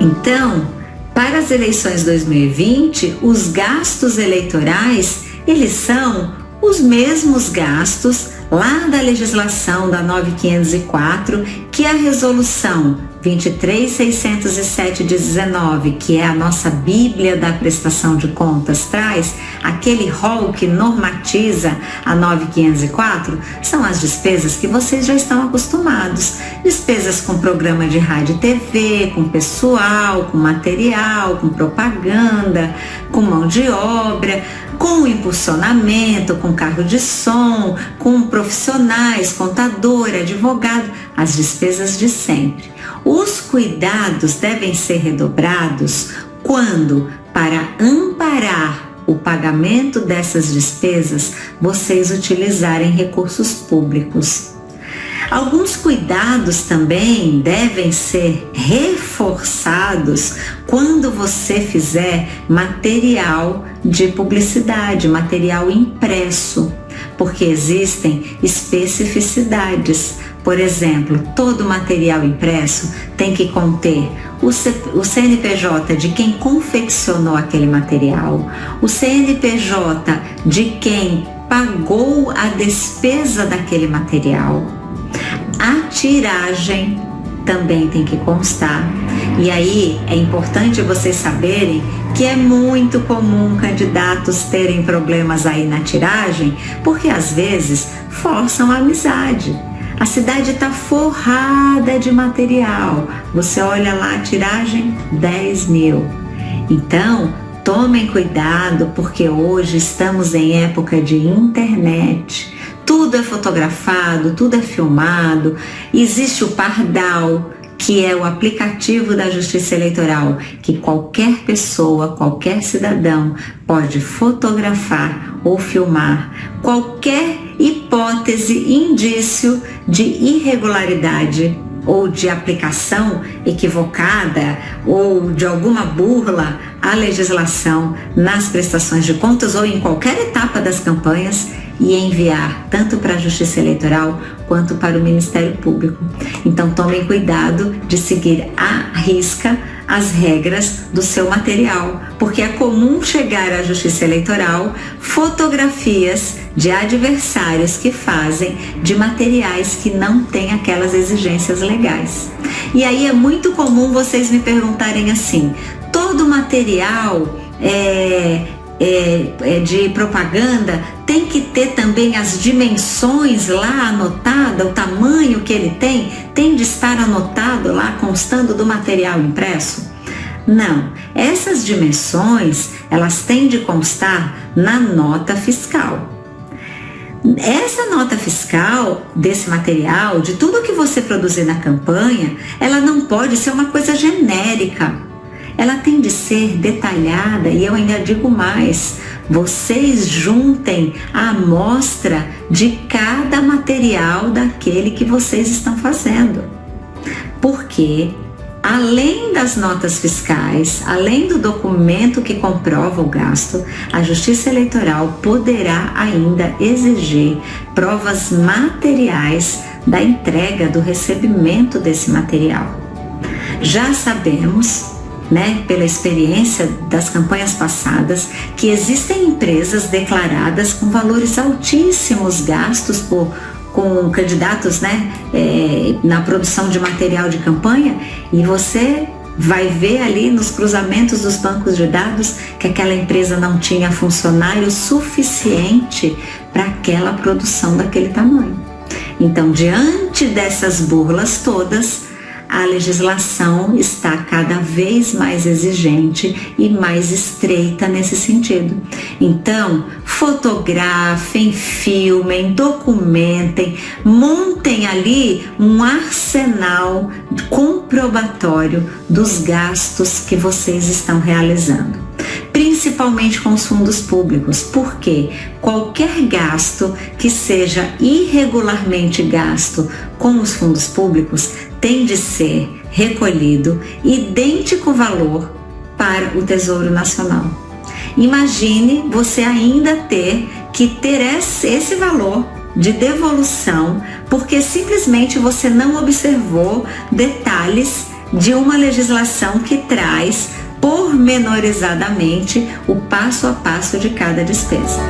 Então, para as eleições 2020, os gastos eleitorais, eles são os mesmos gastos lá da legislação da 9504, que é a resolução 23607 de 19, que é a nossa Bíblia da prestação de contas, traz aquele rol que normatiza a 9504, são as despesas que vocês já estão acostumados. Despesas com programa de rádio e TV, com pessoal, com material, com propaganda, com mão de obra, com impulsionamento, com carro de som, com profissionais, contador, advogado, as despesas de sempre. Os cuidados devem ser redobrados quando, para amparar o pagamento dessas despesas, vocês utilizarem recursos públicos. Alguns cuidados também devem ser reforçados quando você fizer material de publicidade, material impresso, porque existem especificidades. Por exemplo, todo material impresso tem que conter o, CNPJ de quem confeccionou aquele material, o CNPJ de quem pagou a despesa daquele material a tiragem também tem que constar. E aí é importante vocês saberem que é muito comum candidatos terem problemas aí na tiragem, porque às vezes forçam a amizade. A cidade está forrada de material. Você olha lá a tiragem 10 mil. Então, tomem cuidado, porque hoje estamos em época de internet tudo é fotografado, tudo é filmado. Existe o Pardal, que é o aplicativo da Justiça Eleitoral, que qualquer pessoa, qualquer cidadão pode fotografar ou filmar qualquer hipótese, indício de irregularidade ou de aplicação equivocada ou de alguma burla à legislação nas prestações de contas ou em qualquer etapa das campanhas e enviar tanto para a Justiça Eleitoral quanto para o Ministério Público. Então tomem cuidado de seguir à risca as regras do seu material, porque é comum chegar à Justiça Eleitoral fotografias de adversários que fazem de materiais que não têm aquelas exigências legais. E aí é muito comum vocês me perguntarem assim: todo material é, é, de propaganda tem que ter também as dimensões lá anotada, o tamanho que ele tem, tem de estar anotado lá, constando do material impresso? Não, essas dimensões elas têm de constar na nota fiscal. Essa nota fiscal desse material, de tudo que você produzir na campanha, ela não pode ser uma coisa genérica ela tem de ser detalhada e eu ainda digo mais, vocês juntem a amostra de cada material daquele que vocês estão fazendo. Porque além das notas fiscais, além do documento que comprova o gasto, a Justiça Eleitoral poderá ainda exigir provas materiais da entrega do recebimento desse material. Já sabemos né, pela experiência das campanhas passadas, que existem empresas declaradas com valores altíssimos gastos por com candidatos né, é, na produção de material de campanha e você vai ver ali nos cruzamentos dos bancos de dados que aquela empresa não tinha funcionário suficiente para aquela produção daquele tamanho. Então, diante dessas burlas todas, a legislação está cada vez mais exigente e mais estreita nesse sentido. Então, fotografem, filmem, documentem, montem ali um arsenal comprobatório dos gastos que vocês estão realizando. Principalmente com os fundos públicos, porque qualquer gasto que seja irregularmente gasto com os fundos públicos tem de ser recolhido idêntico valor para o Tesouro Nacional. Imagine você ainda ter que ter esse valor de devolução porque simplesmente você não observou detalhes de uma legislação que traz pormenorizadamente o passo a passo de cada despesa.